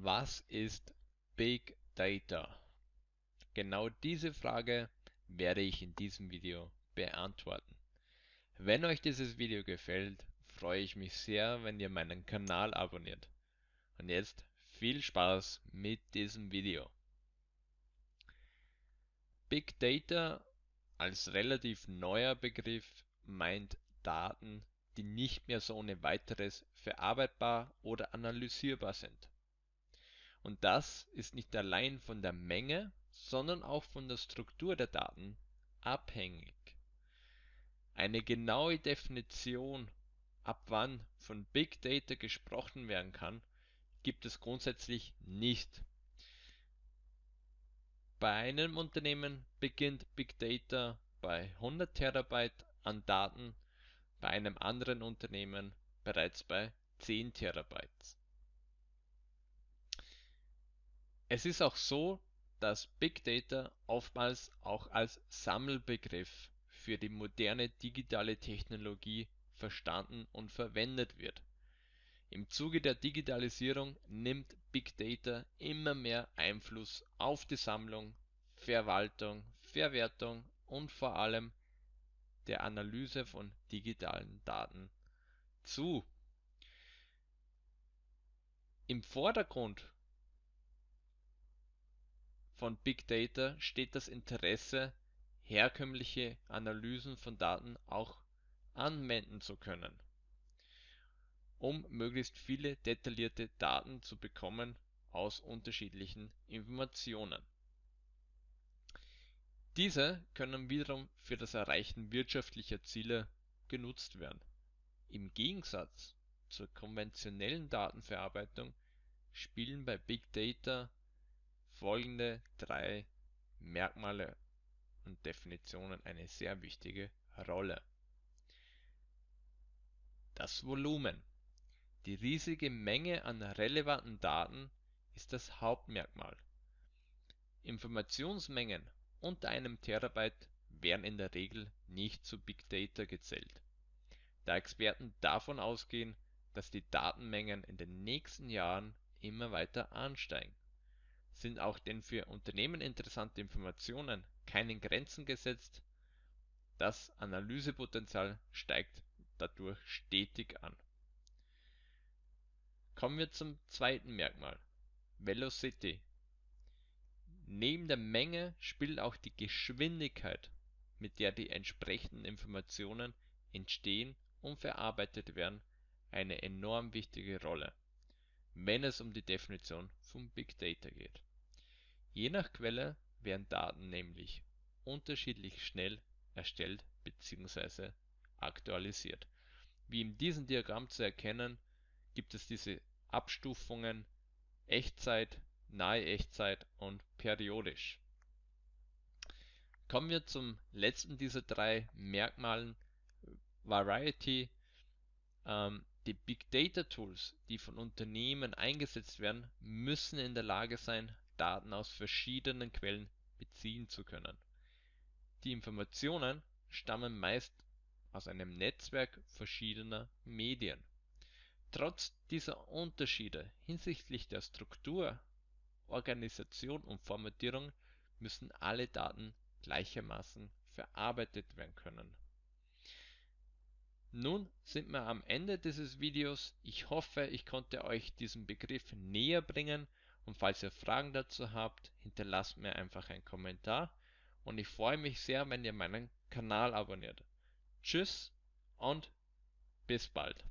Was ist Big Data? Genau diese Frage werde ich in diesem Video beantworten. Wenn euch dieses Video gefällt, freue ich mich sehr, wenn ihr meinen Kanal abonniert. Und jetzt viel Spaß mit diesem Video. Big Data als relativ neuer Begriff meint Daten, die nicht mehr so ohne weiteres verarbeitbar oder analysierbar sind. Und das ist nicht allein von der Menge, sondern auch von der Struktur der Daten abhängig. Eine genaue Definition, ab wann von Big Data gesprochen werden kann, gibt es grundsätzlich nicht. Bei einem Unternehmen beginnt Big Data bei 100 Terabyte an Daten, bei einem anderen Unternehmen bereits bei 10 Terabyte. Es ist auch so, dass Big Data oftmals auch als Sammelbegriff für die moderne digitale Technologie verstanden und verwendet wird. Im Zuge der Digitalisierung nimmt Big Data immer mehr Einfluss auf die Sammlung, Verwaltung, Verwertung und vor allem der Analyse von digitalen Daten zu. Im Vordergrund von Big Data steht das Interesse, herkömmliche Analysen von Daten auch anwenden zu können, um möglichst viele detaillierte Daten zu bekommen aus unterschiedlichen Informationen. Diese können wiederum für das Erreichen wirtschaftlicher Ziele genutzt werden. Im Gegensatz zur konventionellen Datenverarbeitung spielen bei Big Data folgende drei Merkmale und Definitionen eine sehr wichtige Rolle. Das Volumen. Die riesige Menge an relevanten Daten ist das Hauptmerkmal. Informationsmengen unter einem Terabyte werden in der Regel nicht zu Big Data gezählt, da Experten davon ausgehen, dass die Datenmengen in den nächsten Jahren immer weiter ansteigen sind auch den für Unternehmen interessanten Informationen keinen Grenzen gesetzt, das Analysepotenzial steigt dadurch stetig an. Kommen wir zum zweiten Merkmal, Velocity. Neben der Menge spielt auch die Geschwindigkeit, mit der die entsprechenden Informationen entstehen und verarbeitet werden, eine enorm wichtige Rolle, wenn es um die Definition von Big Data geht Je nach Quelle werden Daten nämlich unterschiedlich schnell erstellt bzw. aktualisiert. Wie in diesem Diagramm zu erkennen, gibt es diese Abstufungen Echtzeit, nahe Echtzeit und periodisch. Kommen wir zum letzten dieser drei Merkmalen, Variety. Ähm, die Big Data Tools, die von Unternehmen eingesetzt werden, müssen in der Lage sein, Daten aus verschiedenen Quellen beziehen zu können. Die Informationen stammen meist aus einem Netzwerk verschiedener Medien. Trotz dieser Unterschiede hinsichtlich der Struktur, Organisation und Formatierung müssen alle Daten gleichermaßen verarbeitet werden können. Nun sind wir am Ende dieses Videos. Ich hoffe, ich konnte euch diesen Begriff näher bringen und falls ihr Fragen dazu habt, hinterlasst mir einfach einen Kommentar und ich freue mich sehr, wenn ihr meinen Kanal abonniert. Tschüss und bis bald.